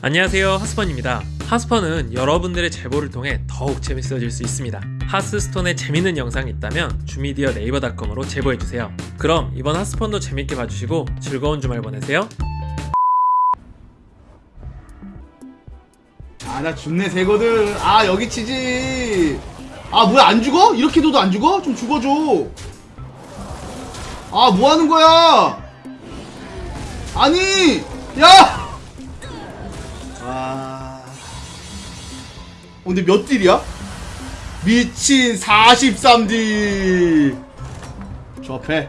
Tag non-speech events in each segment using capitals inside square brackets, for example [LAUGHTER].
안녕하세요 하스펀입니다. 하스펀은 여러분들의 제보를 통해 더욱 재밌어질 수 있습니다. 하스스톤에 재밌는 영상이 있다면 주미디어 네이버닷컴으로 제보해주세요. 그럼 이번 하스펀도 재밌게 봐주시고 즐거운 주말 보내세요. 아 나 죽네 새거들. 아 여기 치지. 아 뭐야 안 죽어? 이렇게 둬도 안 죽어? 좀 죽어줘. 아 뭐하는 거야? 아니 야 근데 몇 딜이야? 미친 43딜 저 앞에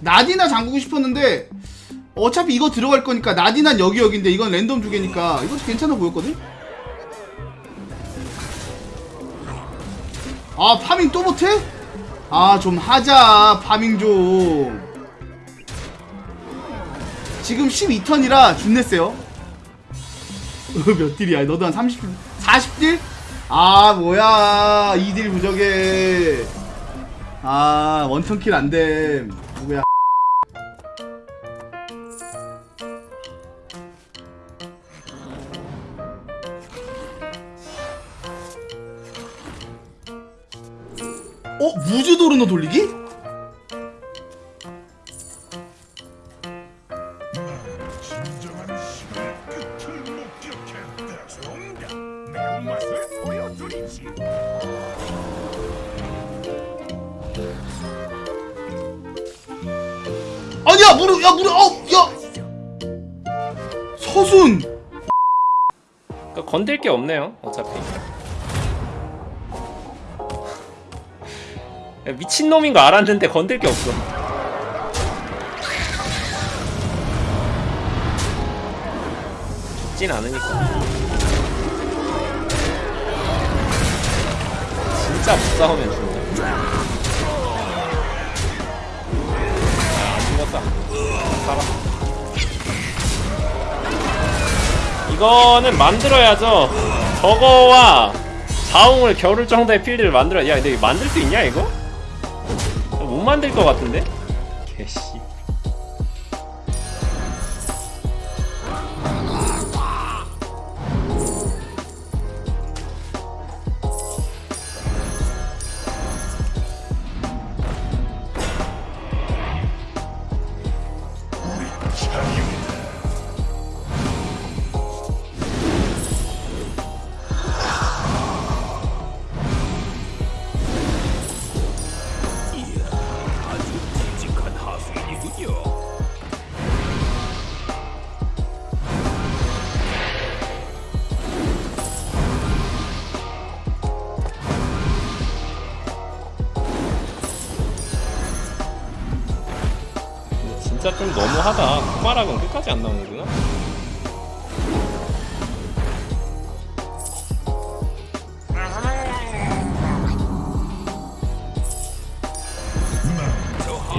나디나 잠그고 싶었는데 어차피 이거 들어갈 거니까 나디난 여기 여기인데 이건 랜덤 두 개니까 이것도 괜찮아 보였거든? 아 파밍 또 못해? 아 좀 하자 파밍 좀 지금 12턴이라 준내 세요 [LAUGHS] 몇 딜이야 너도 한 30, 40딜? 아 뭐야 2딜 부족해 아 원턴킬 안 됨 누구야 어? 무주도르노 돌리기? 야 무릎 야 무릎 어야. 서순. 그러니까 건들 게 없네요 어차피. [LAUGHS] 미친놈인 거 알았는데 건들 게 없어. 죽진 않으니까. 진짜 못 싸우면 죽는다 죽었다 살았어 이거는 만들어야죠. 저거와 자웅을 겨룰 정도의 필드를 만들어. 야, 근데 만들 수 있냐 이거? 못 만들 것 같은데? 개씨. 진짜 좀 너무하다. 쿠마락은 끝까지 안 나오는구나.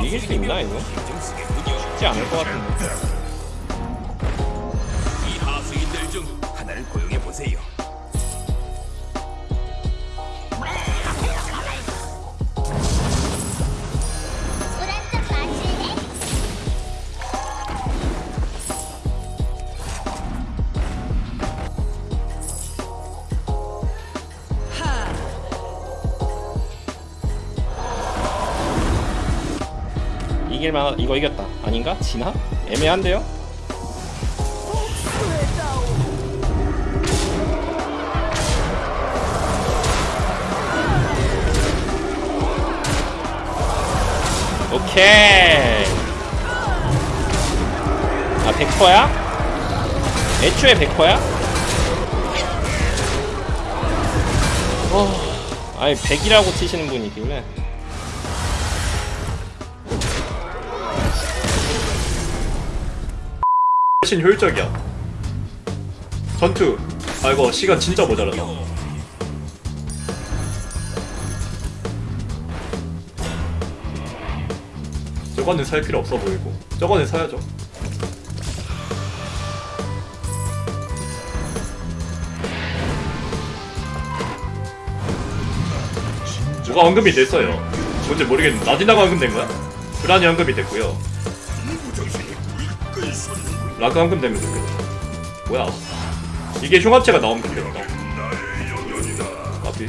이길 수 있나 이거? 쉽지 않을 것 같은데. 이길만 이거 이겼다. 아닌가? 지나? 애매한데요? 오케이. 아 100%야? 애초에 100%야? 어, 아니 100이라고 치시는 분이 있길래 훨씬 효율적이야. 전투. 아 이거 시간 진짜 모자라다. 저거는 살 필요 없어 보이고. 저거는 사야죠. 뭐가 언급이 됐어요. 뭔지 모르겠는데 나디나가 언급된 거야? 브란이 언급이 됐고요. 솟는 라그 언급되면 좋겠다. 뭐야? 이게 흉합체가 나오면 되겠다 까비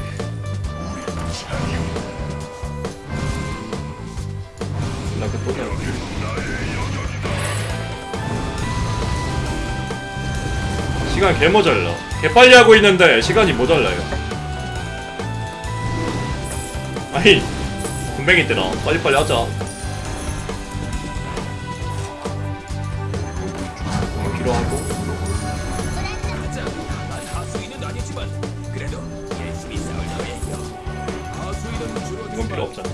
나그 또 나와 시간 개 모자라. 개 빨리 하고 있는데 시간이 모자라요 아니 군뱅이 때나 빨리빨리 하자 주로 이건 필요 없잖아.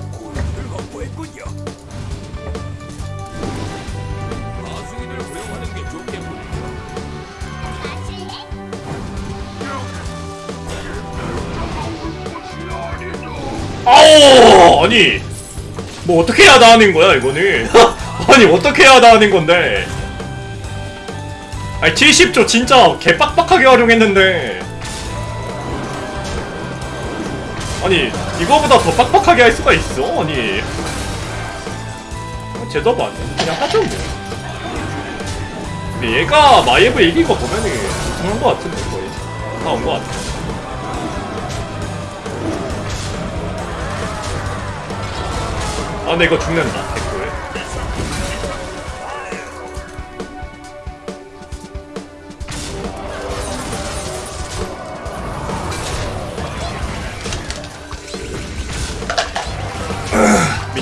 아오 아니 뭐 어떻게 해야 나하는 거야 이거는? [LAUGHS] 아니 어떻게 해야 나하는 건데 아니 70조 진짜 개빡빡하게 활용했는데. 아니 이거보다 더 빡빡하게 할 수가 있어? 아니. 어, 제대로 안 돼. 그냥 하죠 뭐. 근데 얘가 마이브 이긴 거 보면은 우승한 거 같은데 거의. 다 온 거 같아. 아 근데 이거 죽는다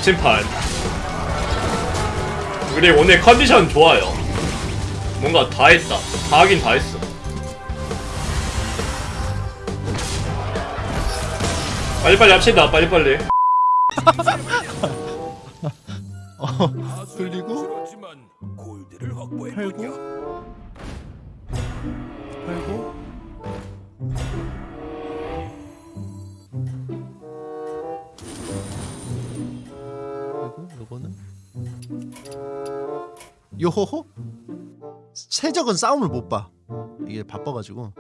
미친 판. 우리 오늘 컨디션 좋아요. 뭔가 다 했다. 다 하긴 다 했어. 빨리빨리 합시다 빨리빨리. [LAUGHS] 골드를 확보했군요. 팔고 요호호 최적은 싸움을 못 봐. 이게 바빠가지고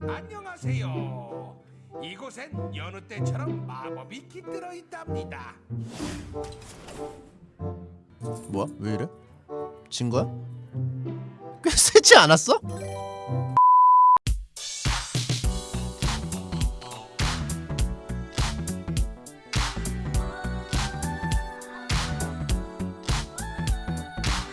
안녕하세요. 이곳엔 여느 때처럼 마법이 깃들어 있답니다. 뭐야 왜 이래? 진 거야? 꽤 세지 않았어?